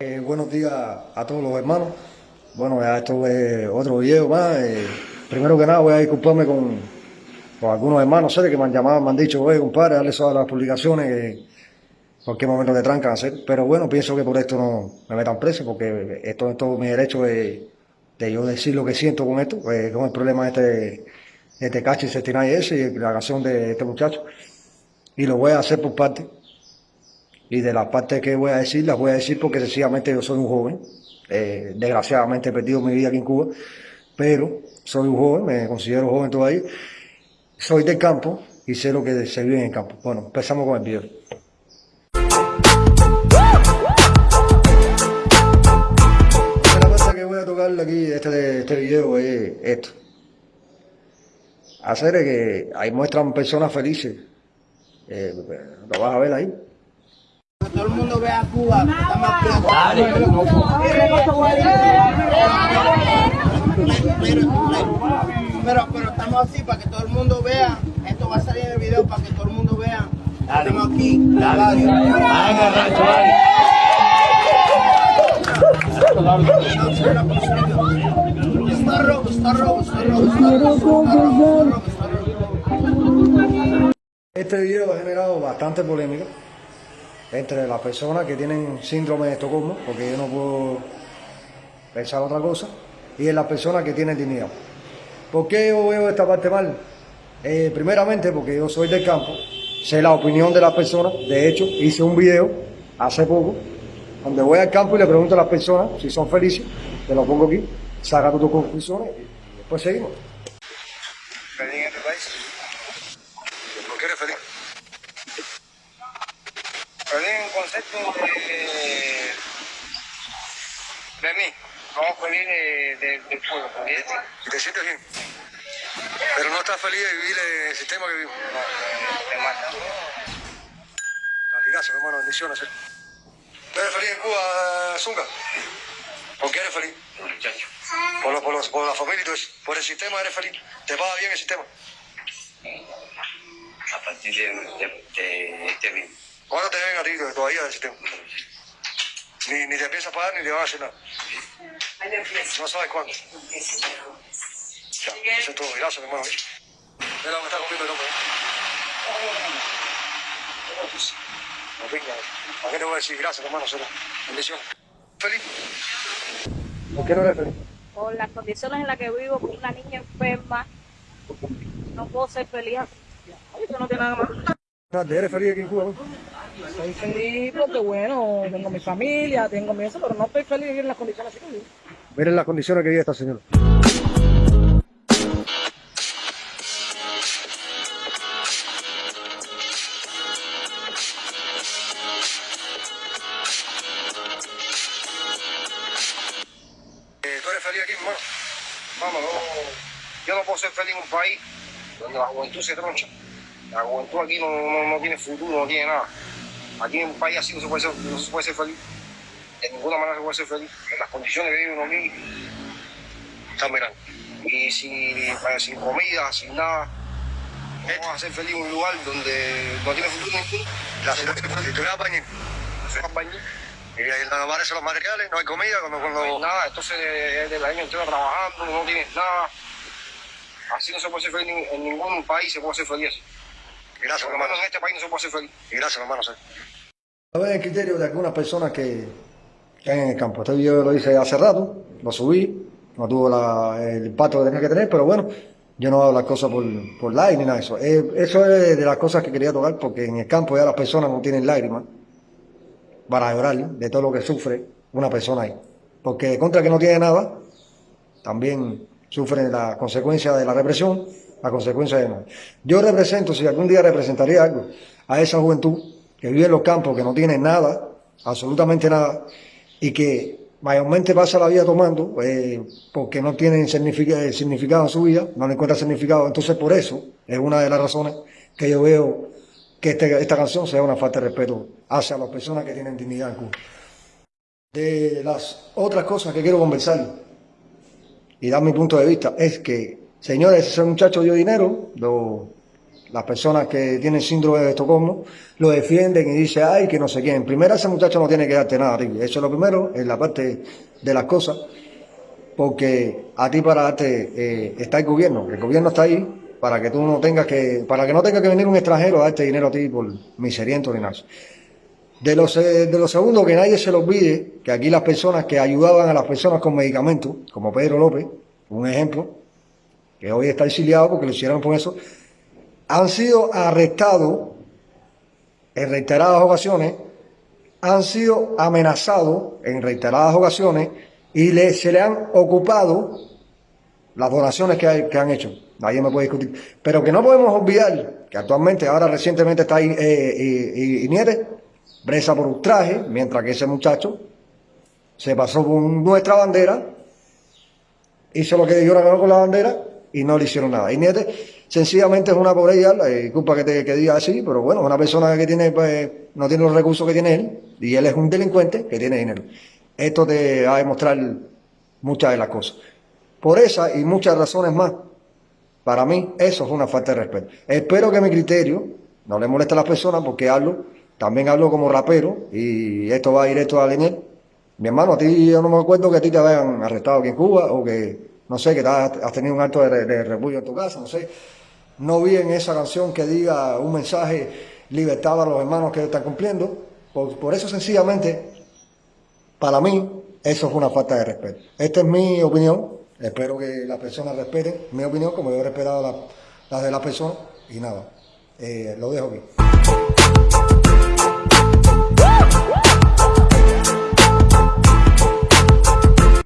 Eh, buenos días a todos los hermanos. Bueno, ya esto es otro video más. Eh, primero que nada voy a disculparme con, con algunos hermanos sé, que me han llamado, me han dicho, oye compadre, dale eso a las publicaciones que cualquier momento te trancan hacer. Pero bueno, pienso que por esto no me metan preso, porque esto es todo mi derecho de, de yo decir lo que siento con esto, eh, con el problema de este, de este cacho y ese y la canción de este muchacho. Y lo voy a hacer por parte y de las partes que voy a decir, las voy a decir porque sencillamente yo soy un joven, eh, desgraciadamente he perdido mi vida aquí en Cuba, pero soy un joven, me considero joven todavía, soy del campo y sé lo que se vive en el campo. Bueno, empezamos con el video. La cosa que voy a tocar aquí de este, este video es esto. Hacer que ahí muestran personas felices. Eh, lo vas a ver ahí todo el mundo vea Cuba, Pero, pero estamos así para que todo el mundo vea. Esto va a salir en el video para que todo el mundo vea. Estamos aquí. Dale. Está rojo, está rojo, está rojo, Este video ha generado bastante polémica entre las personas que tienen síndrome de Estocolmo, porque yo no puedo pensar otra cosa, y en las personas que tienen dignidad. ¿Por qué yo veo esta parte mal? Eh, primeramente porque yo soy del campo, sé la opinión de las personas, de hecho hice un video hace poco, donde voy al campo y le pregunto a las personas si son felices, te lo pongo aquí, saca tus conclusiones y después seguimos. ¿Feliz en este país? ¿Por qué eres feliz? Feliz un concepto de, de mí, no feliz de, de, del pueblo. ¿Y te sientes bien? Pero no estás feliz de vivir en el sistema que vivimos. No, te mata. Gracias, hermano, bendiciones. ¿eh? ¿Tú eres feliz en Cuba, Zunga? ¿Por qué eres feliz? Por, lo, por, los, por la familia y todo eso. Por el sistema eres feliz. ¿Te paga bien el sistema? A partir de, de, de este mismo. ¿Cuándo te ven a ti todavía del sistema? Ni, ni te piensas pagar ni te van a hacer nada. No sabes cuándo. Ya, eso es todo. Gracias, hermano. Mira lo que está comiendo el hombre. No pinga. ¿A qué te voy a decir? Gracias, hermano. Bendición. ¿Feliz? ¿Por qué no eres feliz? Por las condiciones en las que vivo, con una niña enferma, no puedo ser feliz así. Eso no tiene nada más. ¿Eres feliz aquí en Cuba? Soy feliz porque, bueno, tengo mi familia, tengo mi eso, pero no estoy feliz en las condiciones así que vivo. Miren las condiciones que vive esta señora. Eh, ¿Tú eres feliz aquí, hermano? Vamos, yo no puedo ser feliz en un país donde la juventud se troncha. La juventud aquí no, no, no tiene futuro, no tiene nada. Aquí en un país así no se puede ser, no se puede ser feliz. De ninguna manera se puede ser feliz. En las condiciones que vive uno aquí, están mirando. Y sin, sin comida, sin nada. ¿Cómo vas a ser feliz en un lugar donde no tiene futuro ninguno? La bañar. y ahí no aparecen los materiales, no hay comida, cuando, No hay cuando... nada, entonces es del año entero trabajando, no tienes nada. Así no se puede ser feliz en, en ningún país, se puede ser feliz así. Gracias, hermano. en este país no se puede ser feliz. Y gracias, hermano. sí. ¿Sabes el criterio de algunas personas que están en el campo? Este video lo hice hace rato, lo subí, no tuvo la- el impacto que tenía que tener, pero bueno, yo no hago las cosas por, por like ni nada de eso. Eh, eso es de las cosas que quería tocar, porque en el campo ya las personas no tienen lágrimas para llorar de todo lo que sufre una persona ahí. Porque contra que no tiene nada, también sufren la consecuencia de la represión, la consecuencia de nada. Yo represento, si algún día representaría algo, a esa juventud que vive en los campos, que no tiene nada, absolutamente nada, y que mayormente pasa la vida tomando, eh, porque no tienen significa- significado en su vida, no le encuentra significado. Entonces, por eso es una de las razones que yo veo que este- esta canción sea una falta de respeto hacia las personas que tienen dignidad en Cuba. De las otras cosas que quiero conversar y dar mi punto de vista es que, señores, ese muchacho dio dinero, las personas que tienen síndrome de Estocolmo lo defienden y dicen, ay, que no sé quién. Primero, ese muchacho no tiene que darte nada ti. Eso es lo primero, en la parte de las cosas, porque a ti para darte eh, está el gobierno. El gobierno está ahí para que tú no tengas que, para que no tenga que venir un extranjero a darte dinero a ti por miseriento ni. De los, eh, de los segundos, que nadie se lo olvide que aquí las personas que ayudaban a las personas con medicamentos, como Pedro López, un ejemplo, que hoy está exiliado porque lo hicieron por eso, han sido arrestados en reiteradas ocasiones, han sido amenazados en reiteradas ocasiones y le, se le han ocupado las donaciones que, han hecho. Nadie me puede discutir. Pero que no podemos olvidar que actualmente, ahora recientemente está ahí eh, Nieves, presa por ultraje, mientras que ese muchacho se pasó con nuestra bandera, hizo lo que dijeron con la bandera y no le hicieron nada. Y Nieves sencillamente es una pobreza, eh, disculpa que, te, que diga así, pero bueno, una persona que tiene, pues, no tiene los recursos que tiene él y él es un delincuente que tiene dinero. Esto te va a demostrar muchas de las cosas. Por esa y muchas razones más, para mí eso es una falta de respeto. Espero que mi criterio no le moleste a las personas porque hablo, también hablo como rapero y esto va directo a Leniel. Mi hermano, a ti yo no me acuerdo que a ti te hayan arrestado aquí en Cuba o que, no sé, que has, tenido un acto de, de repudio en tu casa, no sé. No vi en esa canción que diga un mensaje libertad a los hermanos que están cumpliendo. Por, eso sencillamente, para mí, eso es una falta de respeto. Esta es mi opinión. Espero que las personas respeten mi opinión como yo he respetado la, la de las personas. Y nada, eh, lo dejo aquí.